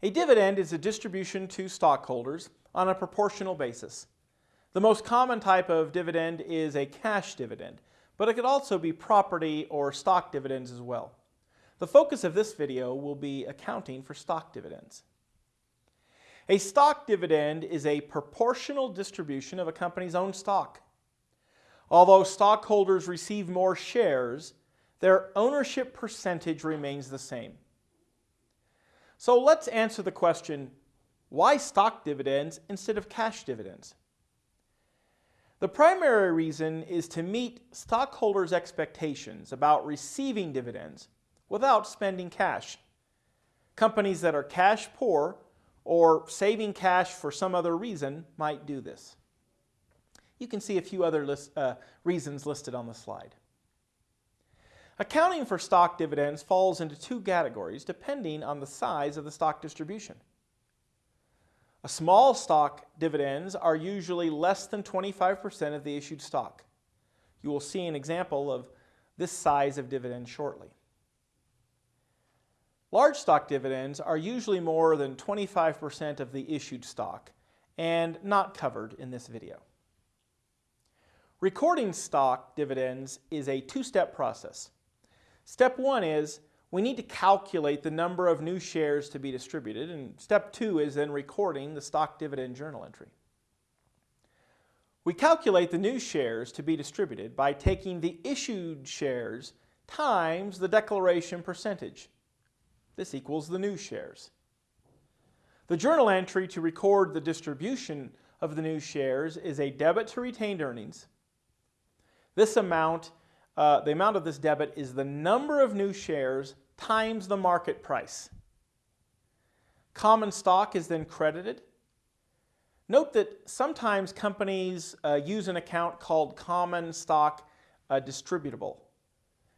A dividend is a distribution to stockholders on a proportional basis. The most common type of dividend is a cash dividend, but it could also be property or stock dividends as well. The focus of this video will be accounting for stock dividends. A stock dividend is a proportional distribution of a company's own stock. Although stockholders receive more shares, their ownership percentage remains the same. So let's answer the question, why stock dividends instead of cash dividends? The primary reason is to meet stockholders' expectations about receiving dividends without spending cash. Companies that are cash poor or saving cash for some other reason might do this. You can see a few other list, uh, reasons listed on the slide. Accounting for stock dividends falls into two categories depending on the size of the stock distribution. A small stock dividends are usually less than 25% of the issued stock. You will see an example of this size of dividend shortly. Large stock dividends are usually more than 25% of the issued stock and not covered in this video. Recording stock dividends is a two-step process. Step one is we need to calculate the number of new shares to be distributed, and step two is then recording the stock dividend journal entry. We calculate the new shares to be distributed by taking the issued shares times the declaration percentage. This equals the new shares. The journal entry to record the distribution of the new shares is a debit to retained earnings this amount, uh, the amount of this debit is the number of new shares times the market price. Common stock is then credited. Note that sometimes companies uh, use an account called common stock uh, distributable.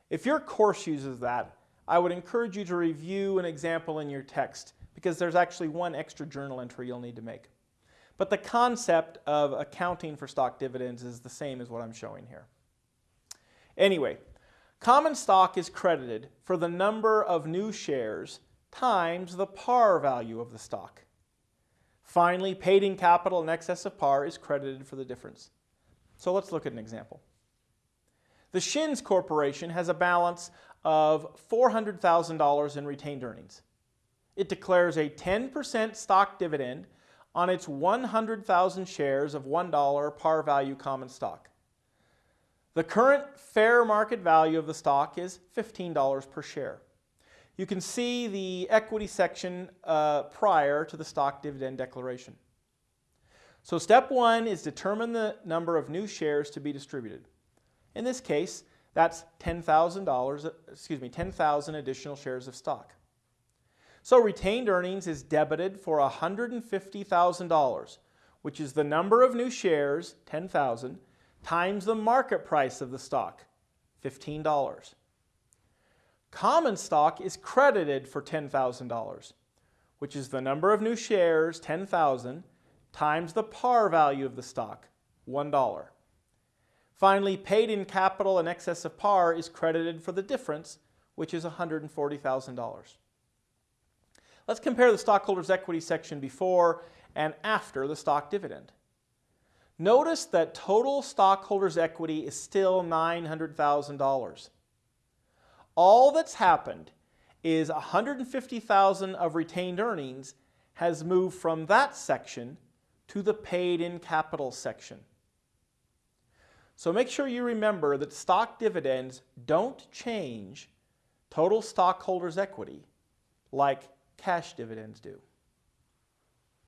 If your course uses that, I would encourage you to review an example in your text because there's actually one extra journal entry you'll need to make. But the concept of accounting for stock dividends is the same as what I'm showing here. Anyway, common stock is credited for the number of new shares times the par value of the stock. Finally, paid in capital in excess of par is credited for the difference. So let's look at an example. The Shins Corporation has a balance of $400,000 in retained earnings. It declares a 10% stock dividend on its 100,000 shares of $1 par value common stock. The current fair market value of the stock is $15 per share. You can see the equity section uh, prior to the stock dividend declaration. So step one is determine the number of new shares to be distributed. In this case, that's $10,000, excuse me, 10,000 additional shares of stock. So retained earnings is debited for $150,000, which is the number of new shares, 10,000, times the market price of the stock, $15. Common stock is credited for $10,000, which is the number of new shares, 10,000, times the par value of the stock, $1. Finally, paid in capital in excess of par is credited for the difference, which is $140,000. Let's compare the stockholders' equity section before and after the stock dividend. Notice that total stockholders' equity is still $900,000. All that's happened is 150,000 of retained earnings has moved from that section to the paid in capital section. So make sure you remember that stock dividends don't change total stockholders' equity like cash dividends do.